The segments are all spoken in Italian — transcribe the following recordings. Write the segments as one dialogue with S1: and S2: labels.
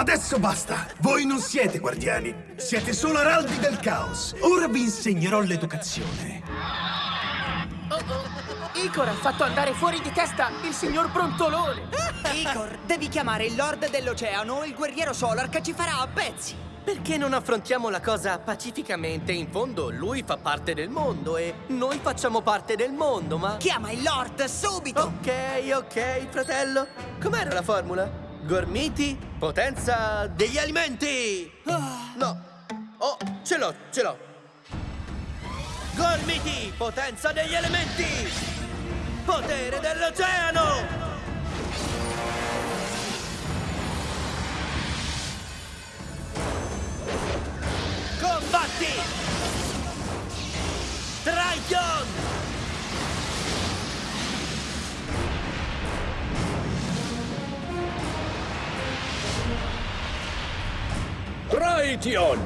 S1: Adesso basta! Voi non siete guardiani, siete solo araldi del caos. Ora vi insegnerò l'educazione.
S2: Oh, oh. Icor ha fatto andare fuori di testa il signor Brontolone!
S3: Icor, devi chiamare il Lord dell'Oceano o il guerriero Solar che ci farà a pezzi!
S2: Perché non affrontiamo la cosa pacificamente? In fondo lui fa parte del mondo e noi facciamo parte del mondo, ma...
S3: Chiama il Lord subito!
S2: Ok, ok, fratello. Com'era la formula? Gormiti, potenza degli alimenti! No. Oh, ce l'ho, ce l'ho. Gormiti, potenza degli elementi! Potere dell'oceano! Triton!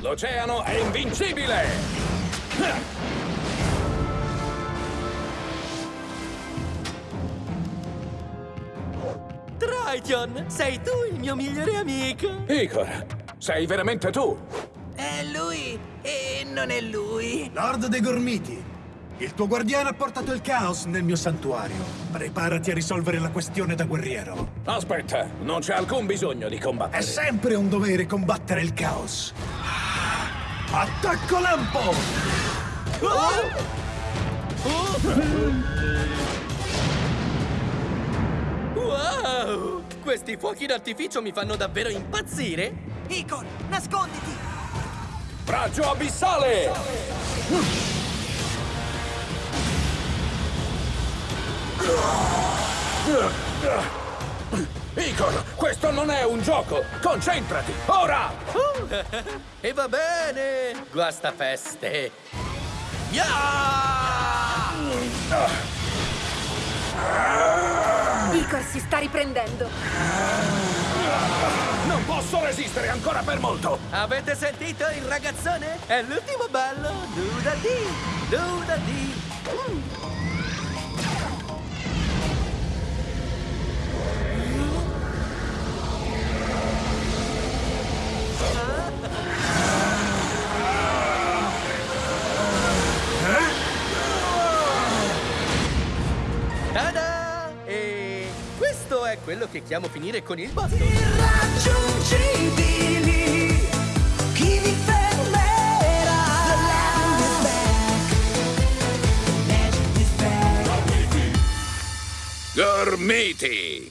S4: L'oceano è invincibile!
S2: Triton, sei tu il mio migliore amico!
S4: Igor, sei veramente tu?
S3: È lui e non è lui.
S1: Lord dei Gormiti, il tuo guardiano ha portato il caos nel mio santuario. Preparati a risolvere la questione da guerriero.
S4: Aspetta, non c'è alcun bisogno di
S1: È
S4: combattere.
S1: sempre un dovere combattere il caos. Attacco lampo!
S2: Wow! Questi fuochi d'artificio mi fanno davvero impazzire!
S3: Icor, nasconditi!
S4: Raggio abissale! Igor, questo non è un gioco! Concentrati! Ora!
S2: E va bene! Guasta feste! Ya!
S5: Icor si sta riprendendo.
S4: Non posso resistere ancora per molto!
S2: Avete sentito il ragazzone? È l'ultimo ballo! Duda di! Duda di! Tada! Questo è quello che chiamo finire con il botto!
S3: Irraggiungibili, chi vi fermerà? The land is back. Magic is back.
S4: Gormiti!